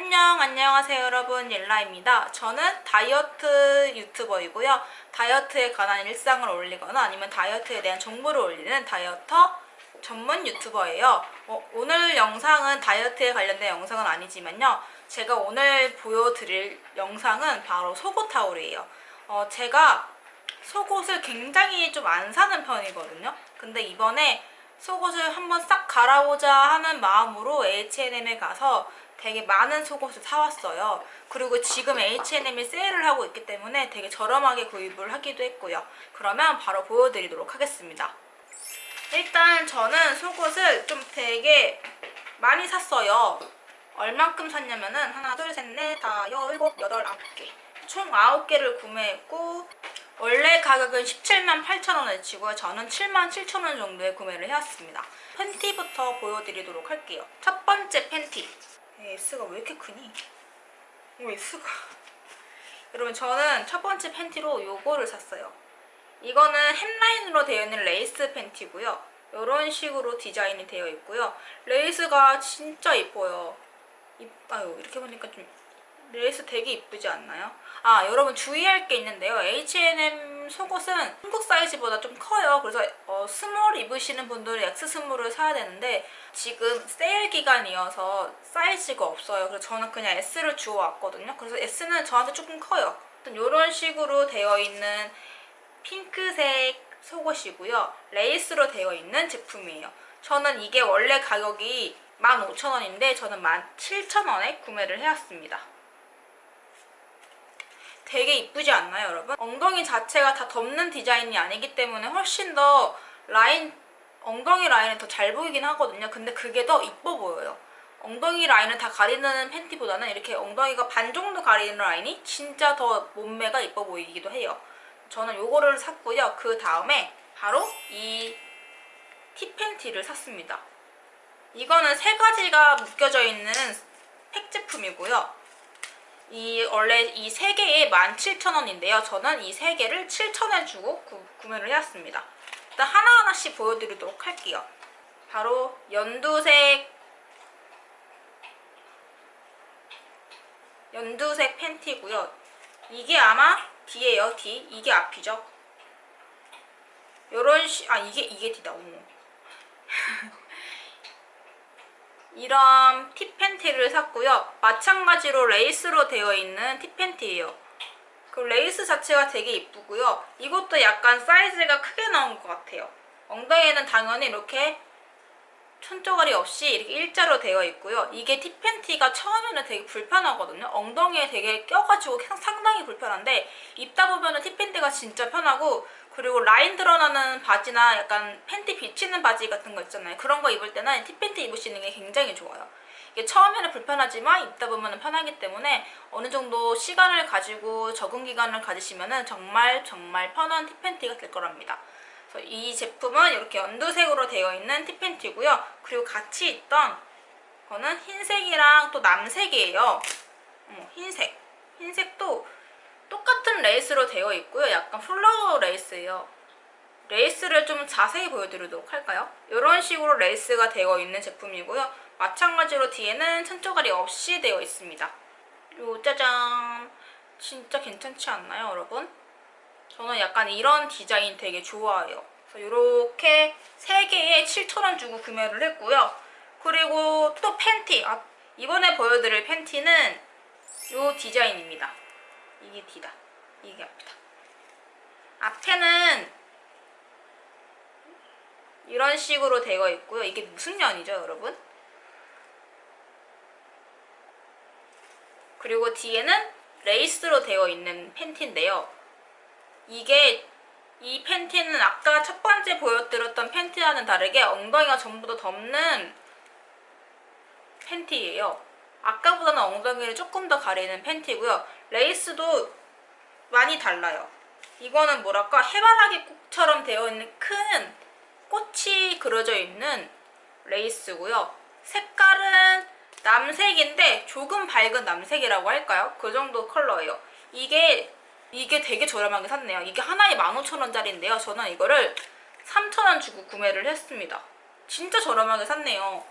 안녕 안녕하세요 여러분. 옐라입니다. 저는 다이어트 유튜버이고요. 다이어트에 관한 일상을 올리거나 아니면 다이어트에 대한 정보를 올리는 다이어터 전문 유튜버예요. 어, 오늘 영상은 다이어트에 관련된 영상은 아니지만요. 제가 오늘 보여드릴 영상은 바로 속옷 타올이에요. 어, 제가 속옷을 굉장히 좀 안 사는 편이거든요. 근데 이번에 속옷을 한번 싹 갈아보자 하는 마음으로 H&M에 가서 되게 많은 속옷을 사왔어요. 그리고 지금 H&M이 세일을 하고 있기 때문에 되게 저렴하게 구입을 하기도 했고요. 그러면 바로 보여드리도록 하겠습니다. 일단 저는 속옷을 좀 되게 많이 샀어요. 얼만큼 샀냐면은 하나, 둘, 셋, 넷, 다, 여, 일곱, 여덟, 아홉 개. 총 아홉 개를 구매했고 원래 가격은 17만 8천원을 치고요. 저는 7만 7천원 정도에 구매를 해왔습니다. 팬티부터 보여드리도록 할게요. 첫 번째 팬티. S가 왜 이렇게 크니? 오 S가 여러분 저는 첫 번째 팬티로 요거를 샀어요 이거는 hemline으로 되어 있는 레이스 팬티고요 이런 식으로 디자인이 되어 있고요 레이스가 진짜 이뻐요 이, 아유 이렇게 보니까 좀 레이스 되게 이쁘지 않나요? 아 여러분 주의할 게 있는데요. H&M 속옷은 한국 사이즈보다 좀 커요. 그래서 어, small 입으시는 분들은 X 스몰을 사야 되는데 지금 세일 기간이어서 사이즈가 없어요. 그래서 저는 그냥 S를 주워왔거든요. 그래서 S는 저한테 조금 커요. 이런 식으로 되어 있는 핑크색 속옷이고요. 레이스로 되어 있는 제품이에요. 저는 이게 원래 가격이 15,000원인데 저는 17,000원에 구매를 해왔습니다. 되게 이쁘지 않나요 여러분? 엉덩이 자체가 다 덮는 디자인이 아니기 때문에 훨씬 더 라인 엉덩이 라인이 더잘 보이긴 하거든요. 근데 그게 더 이뻐 보여요. 엉덩이 라인을 다 가리는 팬티보다는 이렇게 엉덩이가 반 정도 가리는 라인이 진짜 더 몸매가 이뻐 보이기도 해요. 저는 요거를 샀고요. 그 다음에 바로 이 티팬티를 샀습니다. 이거는 세 가지가 묶여져 있는 팩 제품이고요 이 원래 이 세 개에 17,000원인데요. 저는 이 세 개를 7,000원 주고 구, 구매를 해왔습니다. 일단 하나하나씩 보여드리도록 할게요. 바로 연두색 연두색 팬티고요. 이게 아마 D예요. D. 이게 앞이죠. 요런 시... 아 이게 이게 D다. 어머. 이런 티팬티를 샀고요. 마찬가지로 레이스로 되어 있는 티팬티예요. 그 레이스 자체가 되게 이쁘고요. 이것도 약간 사이즈가 크게 나온 것 같아요. 엉덩이에는 당연히 이렇게 천조가리 없이 이렇게 일자로 되어 있고요. 이게 티팬티가 처음에는 되게 불편하거든요. 엉덩이에 되게 껴가지고 상당히 불편한데 입다 보면 티팬티가 진짜 편하고 그리고 라인 드러나는 바지나 약간 팬티 비치는 바지 같은 거 있잖아요. 그런 거 입을 때는 티팬티 입으시는 게 굉장히 좋아요. 이게 처음에는 불편하지만 입다 보면 편하기 때문에 어느 정도 시간을 가지고 적응 기간을 가지시면 정말 정말 편한 티팬티가 될 거랍니다. 그래서 이 제품은 이렇게 연두색으로 되어 있는 티팬티고요. 그리고 같이 있던 거는 흰색이랑 또 남색이에요. 어, 흰색. 흰색도 똑같은 레이스로 되어 있고요. 약간 flower 레이스예요. 레이스를 좀 자세히 보여드리도록 할까요? 이런 식으로 레이스가 되어 있는 제품이고요. 마찬가지로 뒤에는 천조가리 없이 되어 있습니다. 요 짜잔! 진짜 괜찮지 않나요, 여러분? 저는 약간 이런 디자인 되게 좋아해요. 이렇게 3개에 7,000원 주고 구매를 했고요. 그리고 또 팬티! 아, 이번에 보여드릴 팬티는 이 디자인입니다. 이게 D다. 이게 앞이다. 앞에는 이런 식으로 되어 있고요. 이게 무슨 년이죠, 여러분? 그리고 뒤에는 레이스로 되어 있는 팬티인데요. 이게 이 팬티는 아까 첫 번째 보여드렸던 팬티와는 다르게 엉덩이가 전부 다 덮는 팬티예요. 아까보다는 엉덩이를 조금 더 가리는 팬티고요. 레이스도 많이 달라요. 이거는 뭐랄까 해바라기 꽃처럼 되어 있는 큰 꽃이 그려져 있는 레이스고요. 색깔은 남색인데 조금 밝은 남색이라고 할까요? 그 정도 컬러예요. 이게 이게 되게 저렴하게 샀네요. 이게 하나에 15,000원짜리인데요. 저는 이거를 3,000원 주고 구매를 했습니다. 진짜 저렴하게 샀네요.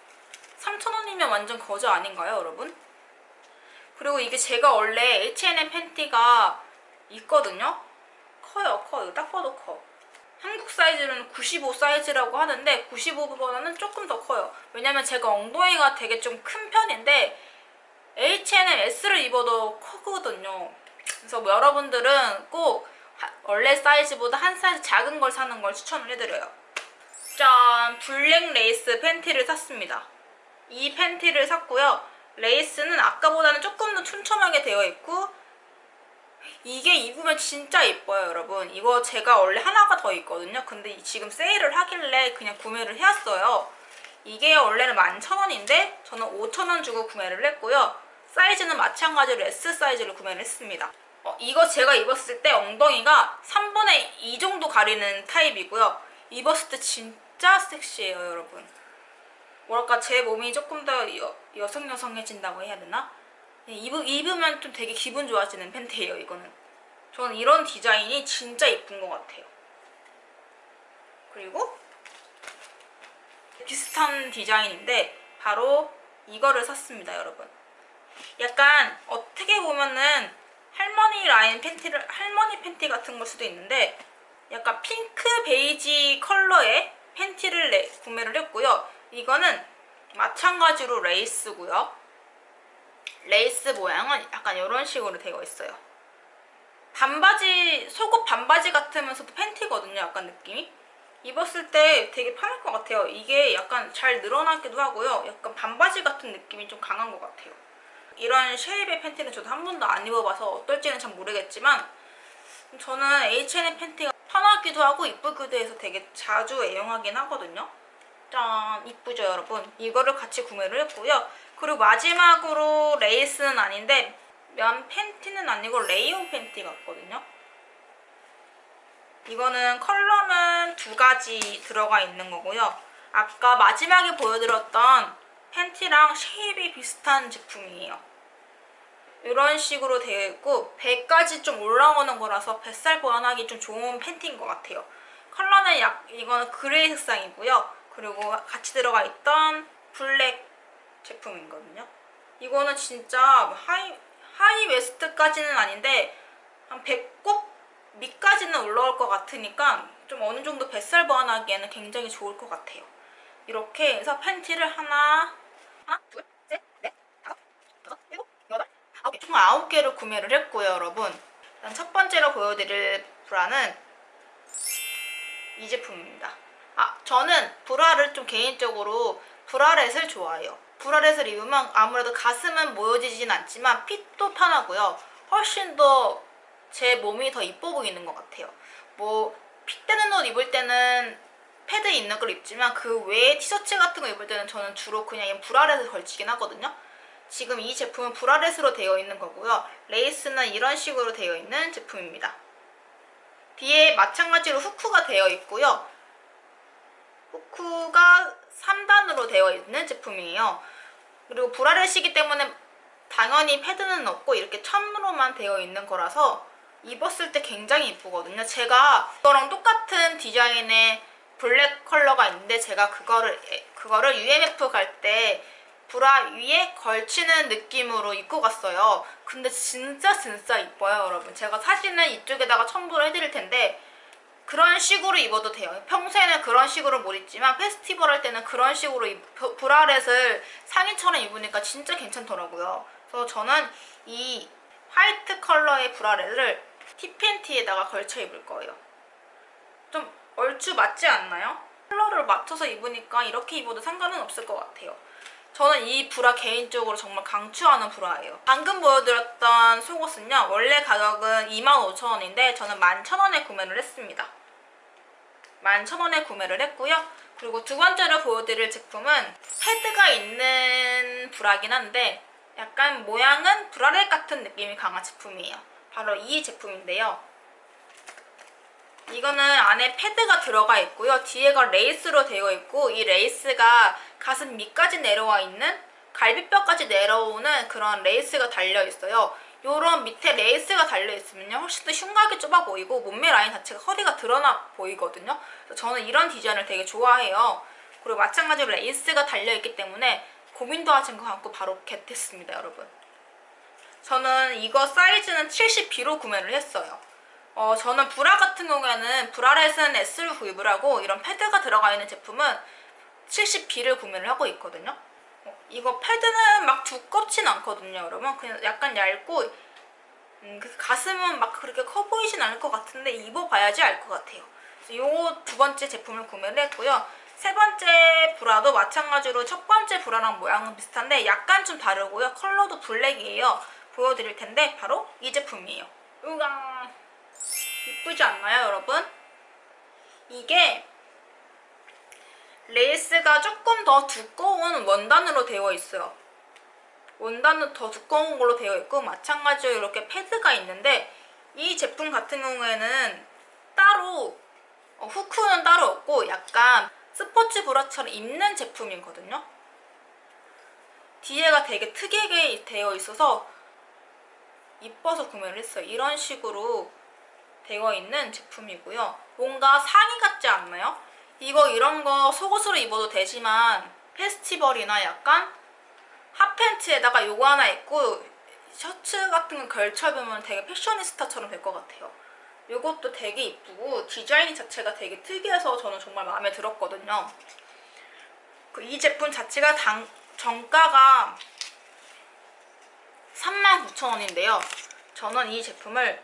3,000원이면 완전 거저 아닌가요, 여러분? 그리고 이게 제가 원래 H&M 팬티가 있거든요. 커요, 커. 이거 딱 봐도 커. 한국 사이즈는 95 사이즈라고 하는데 95보다는 조금 더 커요. 왜냐면 제가 엉덩이가 되게 좀 큰 편인데 H&M S를 입어도 크거든요. 그래서 뭐 여러분들은 꼭 하- 원래 사이즈보다 한 사이즈 작은 걸 사는 걸 추천을 해드려요. 짠! 블랙 레이스 팬티를 샀습니다. 이 팬티를 샀고요. 레이스는 아까보다는 조금 더 촘촘하게 되어 있고 이게 입으면 진짜 예뻐요 여러분. 이거 제가 원래 하나가 더 있거든요. 근데 이- 지금 세일을 하길래 그냥 구매를 해왔어요. 이게 원래는 11,000원인데 저는 5,000원 주고 구매를 했고요. 사이즈는 마찬가지로 S 사이즈로 구매를 했습니다. 어, 이거 제가 입었을 때 엉덩이가 3분의 2 정도 가리는 타입이고요. 입었을 때 진짜 섹시해요 여러분 뭐랄까 제 몸이 조금 더 여, 여성여성해진다고 해야 되나? 네, 입으, 입으면 좀 되게 기분 좋아지는 팬티예요 이거는. 저는 이런 디자인이 진짜 예쁜 것 같아요. 그리고 비슷한 디자인인데 바로 이거를 샀습니다 여러분. 약간 어떻게 보면은 할머니 라인 팬티를 할머니 팬티 같은 걸 수도 있는데 약간 핑크 베이지 컬러의 팬티를 내, 구매를 했고요 이거는 마찬가지로 레이스고요 레이스 모양은 약간 이런 식으로 되어 있어요. 반바지, 속옷 반바지 같으면서도 팬티거든요. 약간 느낌이. 입었을 때 되게 편할 것 같아요. 이게 약간 잘 늘어나기도 하고요. 약간 반바지 같은 느낌이 좀 강한 것 같아요. 이런 shape의 팬티는 저도 한 번도 안 입어봐서 어떨지는 잘 모르겠지만 저는 H&M 팬티가 편하기도 하고 이쁘기도 해서 되게 자주 애용하긴 하거든요. 짠! 이쁘죠 여러분? 이거를 같이 구매를 했고요. 그리고 마지막으로 레이스는 아닌데 면 팬티는 아니고 레이온 팬티 같거든요. 이거는 컬러는 두 가지 들어가 있는 거고요. 아까 마지막에 보여드렸던 팬티랑 shape이 비슷한 제품이에요. 이런 식으로 되어 있고 배까지 좀 올라오는 거라서 뱃살 보완하기 좀 좋은 팬티인 것 같아요. 컬러는 약 이거는 gray 색상이고요. 그리고 같이 들어가 있던 블랙 제품이거든요. 이거는 진짜 high, high waist까지는 아닌데 한 배꼽 밑까지는 올라올 것 같으니까 좀 어느 정도 뱃살 보완하기에는 굉장히 좋을 것 같아요. 이렇게 해서 팬티를 하나, 하나, 둘, 셋, 넷, 다섯, 여섯, 일곱, 여덟, 아홉 개. 총 아홉 개를 구매를 했고요, 여러분. 일단 첫 번째로 보여드릴 브라는 이 제품입니다. 아, 저는 브라를 좀 개인적으로 브라렛을 좋아해요. 브라렛을 입으면 아무래도 가슴은 모여지진 않지만 핏도 편하고요. 훨씬 더 제 몸이 더 이뻐 보이는 것 같아요. 뭐 핏되는 옷 입을 때는 패드 있는 걸 입지만 그 외에 티셔츠 같은 거 입을 때는 저는 주로 그냥 브라렛을 걸치긴 하거든요. 지금 이 제품은 브라렛으로 되어 있는 거고요. 레이스는 이런 식으로 되어 있는 제품입니다. 뒤에 마찬가지로 후크가 되어 있고요. 후크가 3단으로 되어 있는 제품이에요. 그리고 브라렛이기 때문에 당연히 패드는 없고 이렇게 천으로만 되어 있는 거라서 입었을 때 굉장히 이쁘거든요. 제가 이거랑 똑같은 디자인의 블랙 컬러가 있는데 제가 그거를 그거를 UMF 갈 때 브라 위에 걸치는 느낌으로 입고 갔어요. 근데 진짜 진짜 이뻐요, 여러분. 제가 사진은 이쪽에다가 첨부를 해드릴 텐데 그런 식으로 입어도 돼요. 평소에는 그런 식으로 못 입지만 페스티벌 할 때는 그런 식으로 브라렛을 상의처럼 입으니까 진짜 괜찮더라고요. 그래서 저는 이 화이트 컬러의 브라렛을 티팬티에다가 걸쳐 입을 거예요. 좀 얼추 맞지 않나요? 컬러를 맞춰서 입으니까 이렇게 입어도 상관은 없을 것 같아요. 저는 이 브라 개인적으로 정말 강추하는 브라예요. 방금 보여드렸던 속옷은요. 원래 가격은 25,000원인데 저는 11,000원에 구매를 했습니다. 11,000원에 구매를 했고요. 그리고 두 번째로 보여드릴 제품은 패드가 있는 브라긴 한데 약간 모양은 브라렛 같은 느낌이 강한 제품이에요. 바로 이 제품인데요. 이거는 안에 패드가 들어가 있고요. 뒤에가 레이스로 되어 있고 이 레이스가 가슴 밑까지 내려와 있는 갈비뼈까지 내려오는 그런 레이스가 달려 있어요. 요런 밑에 레이스가 달려 있으면요. 훨씬 더 흉곽이 좁아 보이고 몸매 라인 자체가 허리가 드러나 보이거든요. 그래서 저는 이런 디자인을 되게 좋아해요. 그리고 마찬가지로 레이스가 달려 있기 때문에 고민도 하지도 않고 바로 get했습니다, 여러분. 저는 이거 사이즈는 70B로 구매를 했어요. 어, 저는 브라 같은 경우에는 브라렛은 S를 구입을 하고 이런 패드가 들어가 있는 제품은 70B를 구매를 하고 있거든요. 어, 이거 패드는 막 두껍진 않거든요, 여러분. 그냥 약간 얇고 음, 그 가슴은 막 그렇게 커 보이진 않을 것 같은데 입어봐야지 알 것 같아요. 요 두 번째 제품을 구매를 했고요. 세 번째 브라도 마찬가지로 첫 번째 브라랑 모양은 비슷한데 약간 좀 다르고요. 컬러도 블랙이에요. 보여드릴 텐데 바로 이 제품이에요. 우강 이쁘지 않나요, 여러분? 이게 레이스가 조금 더 두꺼운 원단으로 되어 있어요. 원단은 더 두꺼운 걸로 되어 있고 마찬가지로 이렇게 패드가 있는데 이 제품 같은 경우에는 따로 어, 후크는 따로 없고 약간 스포츠 브라처럼 입는 제품이거든요. 뒤에가 되게 특이하게 되어 있어서 이뻐서 구매를 했어요. 이런 식으로 되어 있는 제품이고요. 뭔가 상의 같지 않나요? 이거 이런 거 속옷으로 입어도 되지만 페스티벌이나 약간 핫팬츠에다가 요거 하나 입고 셔츠 같은 거 걸쳐입으면 되게 패셔니스타처럼 될 것 같아요. 요것도 되게 이쁘고 디자인 자체가 되게 특이해서 저는 정말 마음에 들었거든요. 그이 제품 자체가 당, 정가가 39,000원인데요. 저는 이 제품을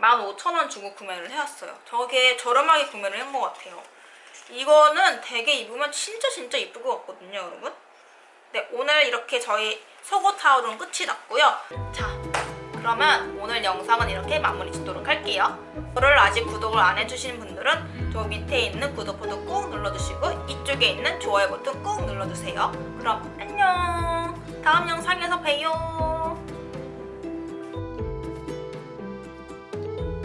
15,000원 주고 구매를 해왔어요. 저게 저렴하게 구매를 한 것 같아요. 이거는 되게 입으면 진짜 진짜 이쁠 것 같거든요, 여러분. 네, 오늘 이렇게 저희 속옷 하울은 끝이 났고요. 자, 그러면 오늘 영상은 이렇게 마무리 짓도록 할게요. 저를 아직 구독을 안 해주신 분들은 저 밑에 있는 구독 버튼 꾹 눌러주시고 이쪽에 있는 좋아요 버튼 꾹 눌러주세요. 그럼 안녕! 다음 영상에서 봬요.